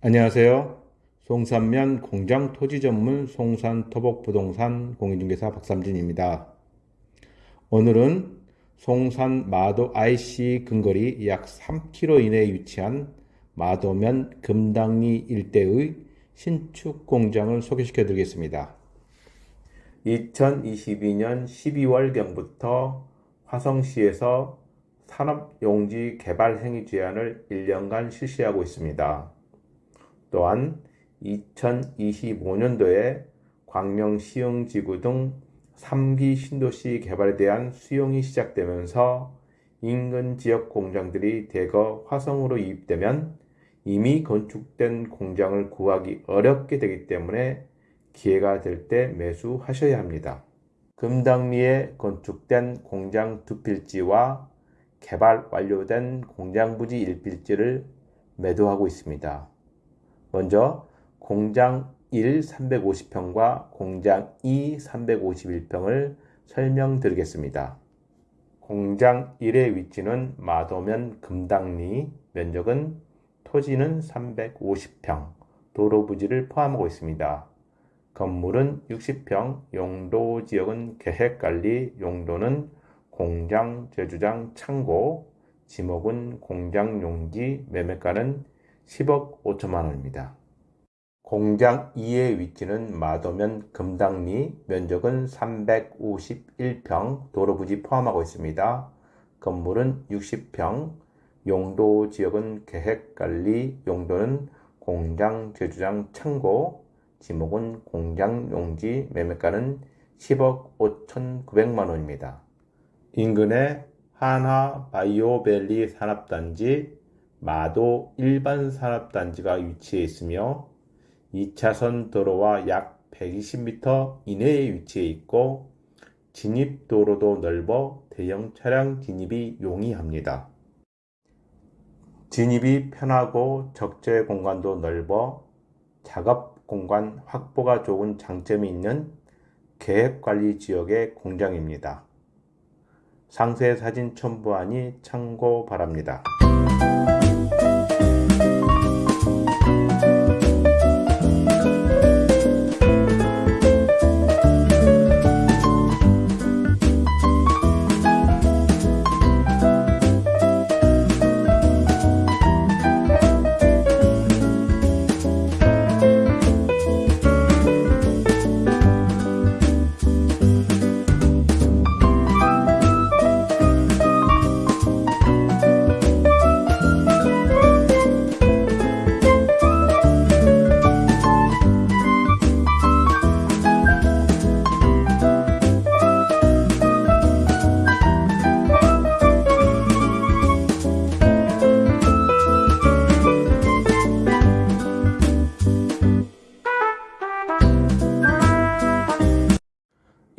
안녕하세요. 송산면 공장 토지 전문 송산 토복 부동산 공인중개사 박삼진입니다. 오늘은 송산 마도 IC 근거리 약 3km 이내에 위치한 마도면 금당리 일대의 신축 공장을 소개시켜 드리겠습니다. 2022년 12월경부터 화성시에서 산업용지 개발 행위 제한을 1년간 실시하고 있습니다. 또한 2025년도에 광명 시흥지구 등 3기 신도시 개발에 대한 수용이 시작되면서 인근 지역 공장들이 대거 화성으로 이입되면 이미 건축된 공장을 구하기 어렵게 되기 때문에 기회가 될 때 매수하셔야 합니다. 금당리에 건축된 공장 두 필지와 개발 완료된 공장 부지 1필지를 매도하고 있습니다. 먼저 공장 1 350평과 공장 2 351평을 설명드리겠습니다. 공장 1의 위치는 마도면 금당리, 면적은 토지는 350평, 도로 부지를 포함하고 있습니다. 건물은 60평, 용도 지역은 계획관리, 용도는 공장, 제주장, 창고, 지목은 공장 용지, 매매가는 10억 5천만 원입니다. 공장 2의 위치는 마도면 금당리, 면적은 351평, 도로 부지 포함하고 있습니다. 건물은 60평, 용도 지역은 계획관리, 용도는 공장, 제주장, 창고, 지목은 공장 용지, 매매가는 10억 5천9백만 원입니다. 인근에 한화 바이오밸리 산업단지, 마도 일반 산업단지가 위치해 있으며 2차선 도로와 약 120m 이내에 위치해 있고 진입도로도 넓어 대형 차량 진입이 용이합니다. 진입이 편하고 적재 공간도 넓어 작업 공간 확보가 좋은 장점이 있는 계획관리 지역의 공장입니다. 상세 사진 첨부하니 참고 바랍니다.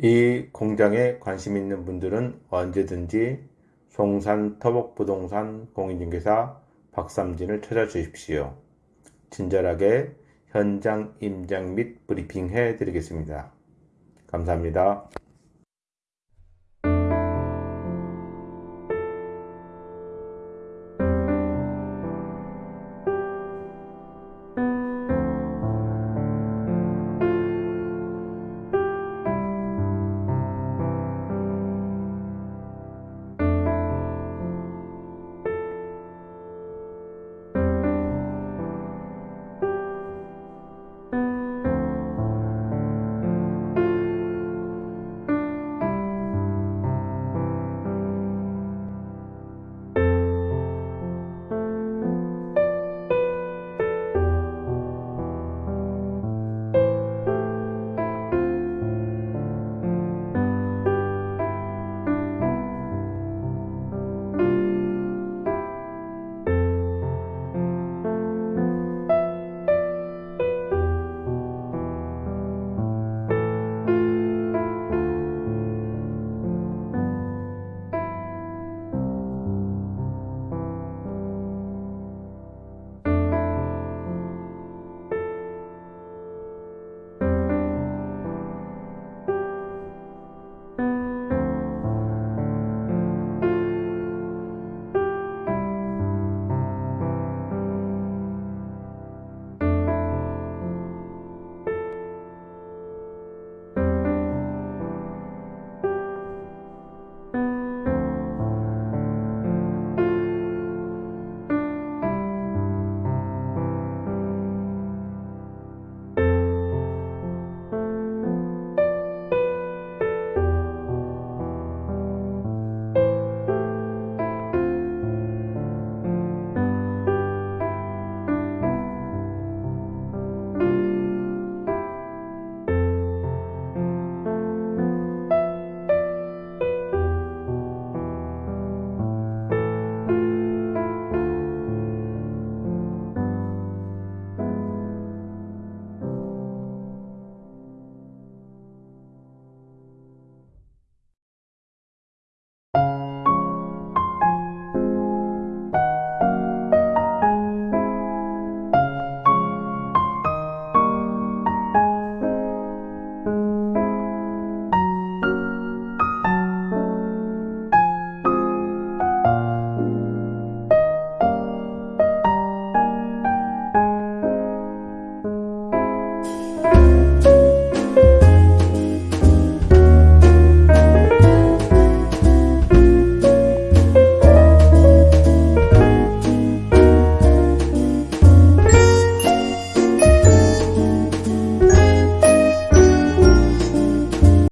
이 공장에 관심 있는 분들은 언제든지 송산 터벅부동산 공인중개사 박삼진을 찾아주십시오. 친절하게 현장 임장 및 브리핑 해 드리겠습니다. 감사합니다.